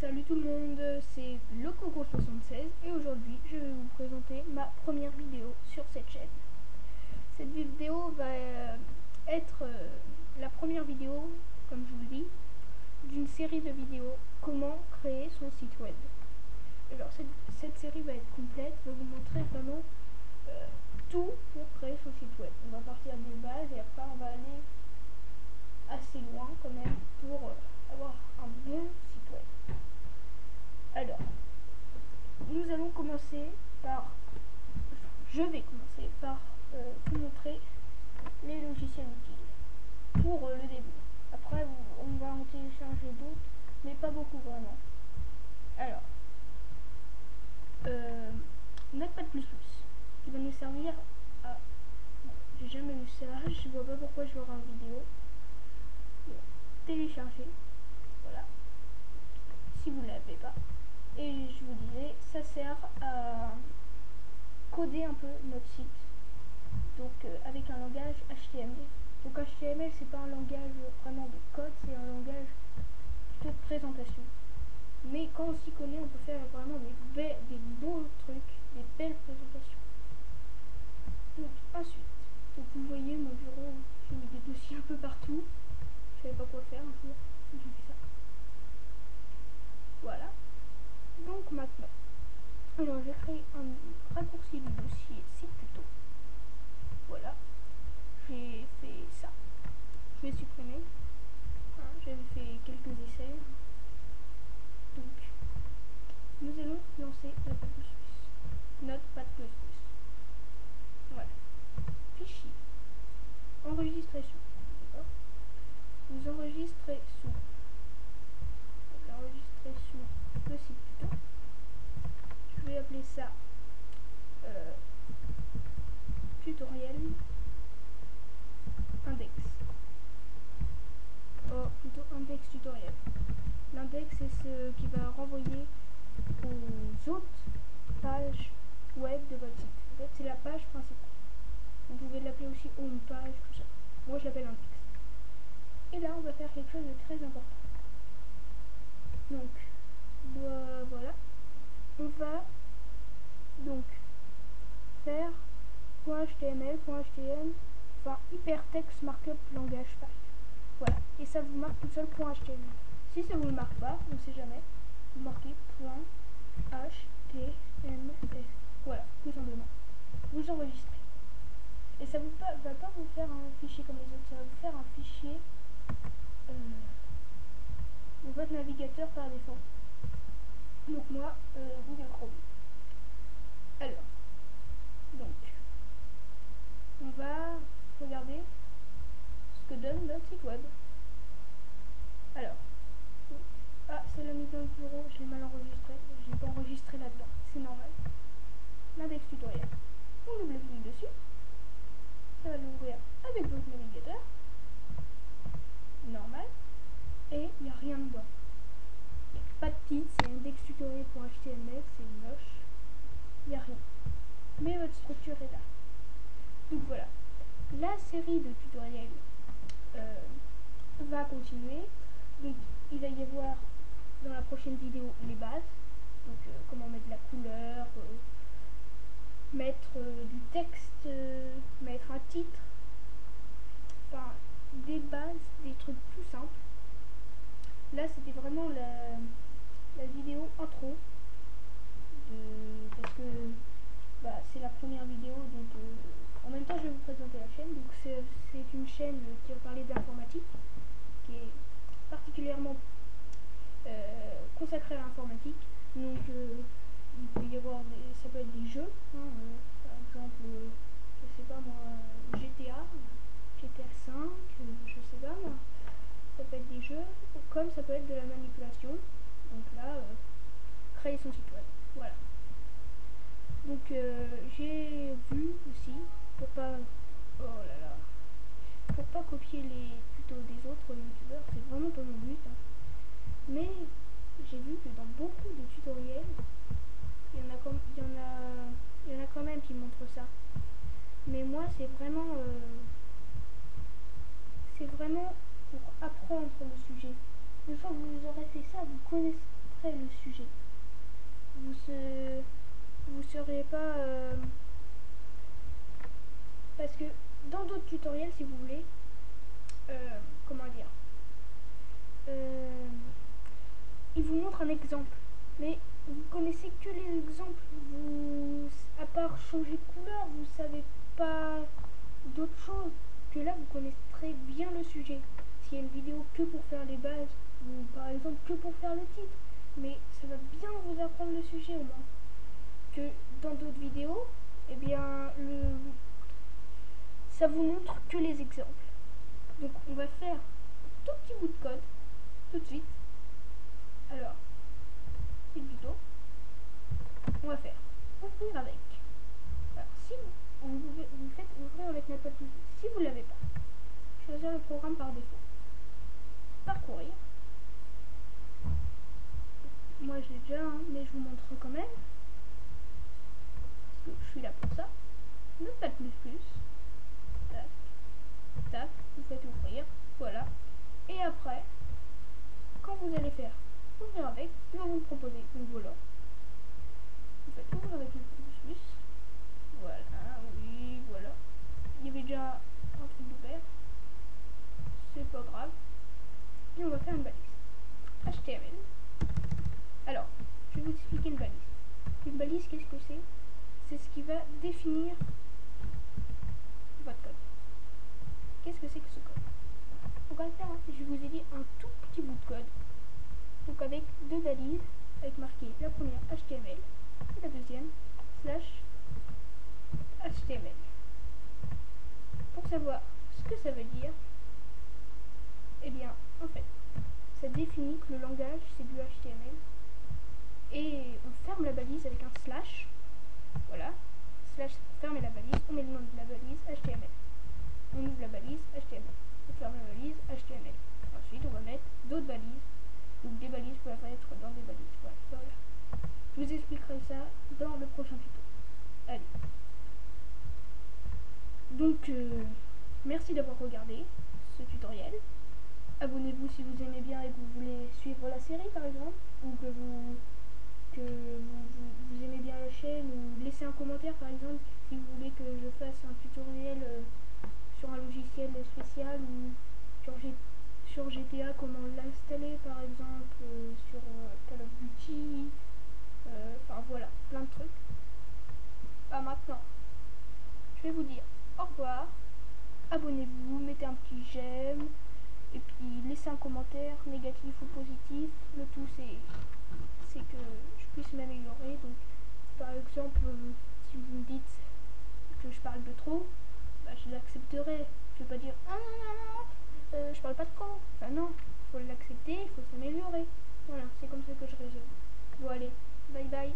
Salut tout le monde, c'est le Coco76 et aujourd'hui je vais vous présenter ma première vidéo sur cette chaîne. Cette vidéo va euh, être euh, la première vidéo, comme je vous le dis, d'une série de vidéos comment créer son site web. Alors cette, série va être complète, va vous montrer vraiment euh, tout pour créer son site web. On va partir des bases et après on va aller assez loin quand même pour avoir un bon site web. Alors, nous allons commencer par, je vais commencer par euh, vous montrer les logiciels utiles pour euh, le début. Après, on va en télécharger d'autres, mais pas beaucoup vraiment. Alors, euh, Notepad++, qui va nous servir à... J'ai jamais eu ça, je vois pas pourquoi je l'aurai en vidéo. télécharger, voilà, si vous ne l'avez pas. Et je vous disais, ça sert à coder un peu notre site. Donc euh, avec un langage HTML. Donc HTML c'est pas un langage vraiment de code, c'est un langage de présentation. Mais quand on s'y connaît, on peut faire vraiment des beaux trucs, des belles présentations. Donc ensuite, donc vous voyez mon bureau, j'ai mis des dossiers un peu partout. Je savais pas quoi faire un jour, j'ai fait ça. Voilà. Donc maintenant, alors j'ai créé un raccourci du dossier site plutôt. Voilà, j'ai fait ça. Je vais supprimer. Hein, j'avais fait quelques essais. Donc, nous allons lancer Notepad++. Notepad++. Voilà. Fichier. Enregistrer sous. Vous enregistrez sous. L'enregistrer sous le site je vais appeler ça euh, tutoriel index. Oh, plutôt index tutoriel. L'index c'est ce qui va renvoyer aux autres pages web de votre site. En fait, c'est la page principale. Vous pouvez l'appeler aussi home page, tout ça. Moi, je l'appelle index. Et là, on va faire quelque chose de très important. Donc, voilà on va donc .html, .htm, enfin hypertext markup langage page. Voilà, et ça vous marque tout seul .html. Si ça vous le marque pas, on ne sait jamais, vous marquez .html. Voilà, tout simplement. Vous enregistrez. Et ça ne va pas vous faire un fichier comme les autres, ça va vous faire un fichier euh, votre navigateur par défaut. Donc moi, euh, Google Chrome. Alors, donc, on va regarder ce que donne notre site web. Alors, ah, c'est la mise en bureau, je l'ai mal enregistré, je l'ai pas enregistré là-dedans, c'est normal. L'index tutoriel, on double clic dessus, ça va l'ouvrir avec votre navigateur, normal, et il n'y a rien dedans pas de titre, c'est indextutoriel.html, c'est moche, il n'y a rien. Mais votre structure est là. Donc voilà, la série de tutoriels va continuer. Donc il va y avoir dans la prochaine vidéo les bases, donc euh, comment mettre la couleur, euh, mettre du texte, mettre un titre, enfin des bases, des trucs plus simples. Là c'était vraiment la la vidéo intro parce que bah, c'est la première vidéo donc euh, en même temps je vais vous présenter la chaîne donc c'est une chaîne qui va parler d'informatique qui est particulièrement euh, consacrée à l'informatique donc euh, il peut y avoir des, ça peut être des jeux hein, par exemple je sais pas moi GTA GTA 5 je sais pas moi ça peut être des jeux comme ça peut être de la manipulation donc là, euh, créer son site web. Voilà. Donc euh, j'ai vu aussi, pour pas... Oh là là. Pas copier les tutos des autres youtubeurs, c'est vraiment pas mon but. Hein. Mais j'ai vu que dans beaucoup de tutoriels, il y en a, il y en a, il y en a quand même qui montrent ça. Mais moi, c'est vraiment, euh, c'est vraiment pour apprendre le sujet. Une fois que vous aurez fait ça, vous montrerai le sujet. Vous ne vous seriez pas... Euh, parce que dans d'autres tutoriels, si vous voulez, euh, comment dire, euh, il vous montre un exemple. Mais vous connaissez que les exemples. Vous, à part changer de couleur, vous savez pas d'autre chose. Que là, vous connaissez bien le sujet. S'il y a une vidéo que pour faire les bases, ou par exemple que pour faire le titre, mais ça va bien vous apprendre le sujet au moins. Que dans d'autres vidéos, eh bien, le, ça vous montre que les exemples. Donc on va faire un tout petit bout de code tout de suite. Alors, c'est plutôt. On va faire ouvrir avec. Alors si vous, vous, faites ouvrir avec n'importe si vous l'avez pas, choisir le programme par défaut. Parcourir. Moi je l'ai déjà, hein, mais je vous montre quand même. Parce que je suis là pour ça. Notepad plus plus. Tac. Vous faites ouvrir. Voilà. Et après, quand vous allez faire ouvrir avec, il va vous proposer. Donc voilà. Vous faites ouvrir avec le plus. Voilà, oui, voilà. Il y avait déjà un truc ouvert. C'est pas grave. Et on va faire une balise. HTML. Alors, je vais vous expliquer une balise. Une balise, qu'est-ce que c'est? C'est ce qui va définir votre code. Qu'est-ce que c'est que ce code? On va faire, je vous ai dit, un tout petit bout de code. Donc avec deux balises, avec marqué la première HTML et la deuxième slash HTML. Pour savoir ce que ça veut dire, eh bien, en fait, ça définit que le langage, c'est du HTML et on ferme la balise avec un slash. Voilà. Slash fermer la balise. On met le nom de la balise HTML. On ouvre la balise HTML. On ferme la balise HTML. Ensuite, on va mettre d'autres balises. Donc des balises peuvent être dans des balises. Voilà. Je vous expliquerai ça dans le prochain tuto. Allez. Donc, euh, merci d'avoir regardé ce tutoriel. Abonnez-vous si vous aimez bien et que vous voulez suivre la série par exemple, ou que vous que vous, aimez bien la chaîne ou laissez un commentaire par exemple si vous voulez que je fasse un tutoriel euh, sur un logiciel spécial ou sur, GTA comment l'installer par exemple euh, sur euh, Call of Duty enfin voilà plein de trucs. Ah, maintenant. Je vais vous dire au revoir. Abonnez-vous mettez un petit j'aime. Et puis laissez un commentaire négatif ou positif. Le tout c'est c'est que puisse m'améliorer. Donc, par exemple, si vous me dites que je parle de trop, bah, je l'accepterai. Je ne vais pas dire ah non non non, euh, je parle pas de camp. Ah ben non, faut l'accepter, il faut s'améliorer. Voilà, c'est comme ça que je résume. Bon allez, bye bye.